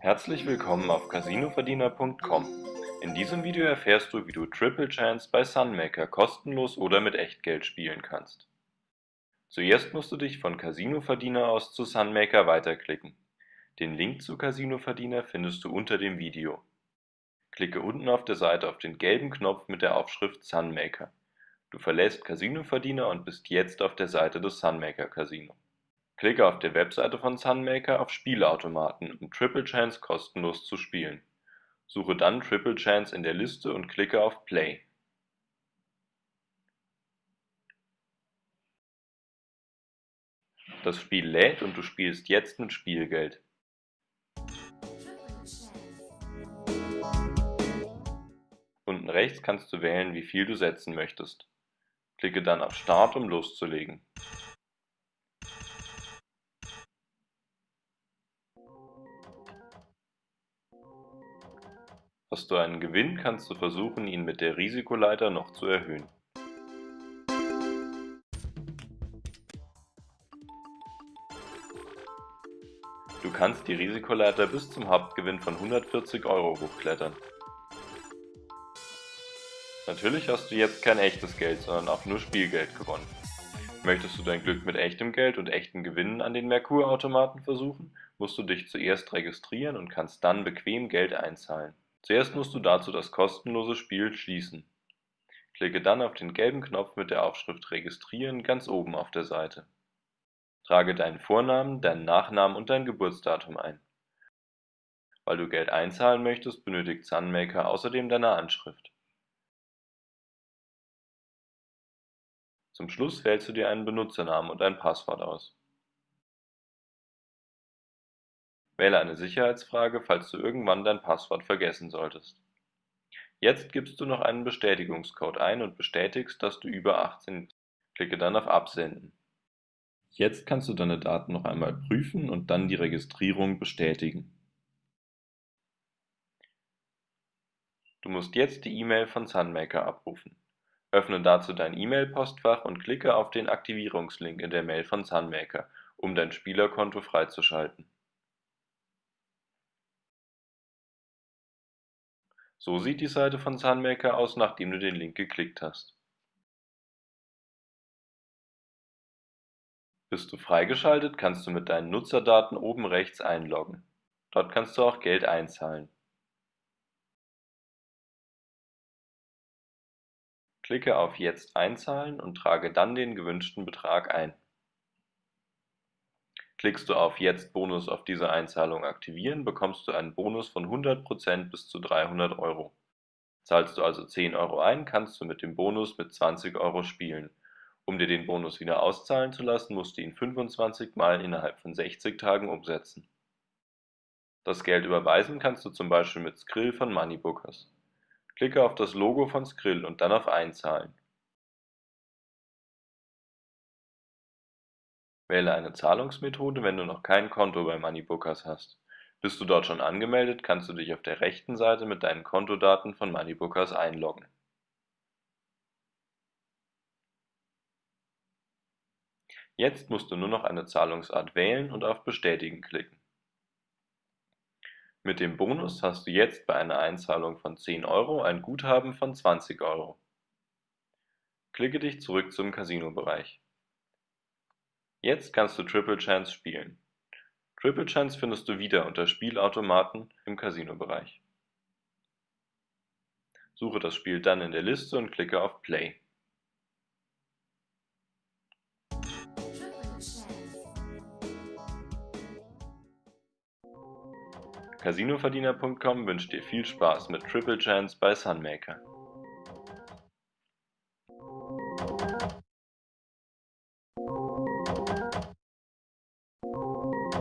Herzlich willkommen auf CasinoVerdiener.com. In diesem Video erfährst du, wie du Triple Chance bei Sunmaker kostenlos oder mit Echtgeld spielen kannst. Zuerst musst du dich von CasinoVerdiener aus zu Sunmaker weiterklicken. Den Link zu CasinoVerdiener findest du unter dem Video. Klicke unten auf der Seite auf den gelben Knopf mit der Aufschrift Sunmaker. Du verlässt CasinoVerdiener und bist jetzt auf der Seite des Sunmaker Casino. Klicke auf der Webseite von Sunmaker auf Spielautomaten, um Triple Chance kostenlos zu spielen. Suche dann Triple Chance in der Liste und klicke auf Play. Das Spiel lädt und du spielst jetzt mit Spielgeld. Unten rechts kannst du wählen, wie viel du setzen möchtest. Klicke dann auf Start, um loszulegen. Hast du einen Gewinn, kannst du versuchen, ihn mit der Risikoleiter noch zu erhöhen. Du kannst die Risikoleiter bis zum Hauptgewinn von 140 Euro hochklettern. Natürlich hast du jetzt kein echtes Geld, sondern auch nur Spielgeld gewonnen. Möchtest du dein Glück mit echtem Geld und echten Gewinnen an den Merkur-Automaten versuchen, musst du dich zuerst registrieren und kannst dann bequem Geld einzahlen. Zuerst musst du dazu das kostenlose Spiel schließen. Klicke dann auf den gelben Knopf mit der Aufschrift Registrieren ganz oben auf der Seite. Trage deinen Vornamen, deinen Nachnamen und dein Geburtsdatum ein. Weil du Geld einzahlen möchtest, benötigt Sunmaker außerdem deine Anschrift. Zum Schluss wählst du dir einen Benutzernamen und ein Passwort aus. Wähle eine Sicherheitsfrage, falls du irgendwann dein Passwort vergessen solltest. Jetzt gibst du noch einen Bestätigungscode ein und bestätigst, dass du über 18 bist. Klicke dann auf Absenden. Jetzt kannst du deine Daten noch einmal prüfen und dann die Registrierung bestätigen. Du musst jetzt die E-Mail von Sunmaker abrufen. Öffne dazu dein E-Mail-Postfach und klicke auf den Aktivierungslink in der Mail von Sunmaker, um dein Spielerkonto freizuschalten. So sieht die Seite von Sunmaker aus, nachdem du den Link geklickt hast. Bist du freigeschaltet, kannst du mit deinen Nutzerdaten oben rechts einloggen. Dort kannst du auch Geld einzahlen. Klicke auf Jetzt einzahlen und trage dann den gewünschten Betrag ein. Klickst du auf Jetzt Bonus auf diese Einzahlung aktivieren, bekommst du einen Bonus von 100% bis zu 300 Euro. Zahlst du also 10 Euro ein, kannst du mit dem Bonus mit 20 Euro spielen. Um dir den Bonus wieder auszahlen zu lassen, musst du ihn 25 Mal innerhalb von 60 Tagen umsetzen. Das Geld überweisen kannst du zum Beispiel mit Skrill von Moneybookers. Klicke auf das Logo von Skrill und dann auf Einzahlen. Wähle eine Zahlungsmethode, wenn du noch kein Konto bei Moneybookers hast. Bist du dort schon angemeldet, kannst du dich auf der rechten Seite mit deinen Kontodaten von Moneybookers einloggen. Jetzt musst du nur noch eine Zahlungsart wählen und auf Bestätigen klicken. Mit dem Bonus hast du jetzt bei einer Einzahlung von 10 Euro ein Guthaben von 20 Euro. Klicke dich zurück zum Casino-Bereich. Jetzt kannst du Triple Chance spielen. Triple Chance findest du wieder unter Spielautomaten im Casino-Bereich. Suche das Spiel dann in der Liste und klicke auf Play. CasinoVerdiener.com wünscht dir viel Spaß mit Triple Chance bei Sunmaker.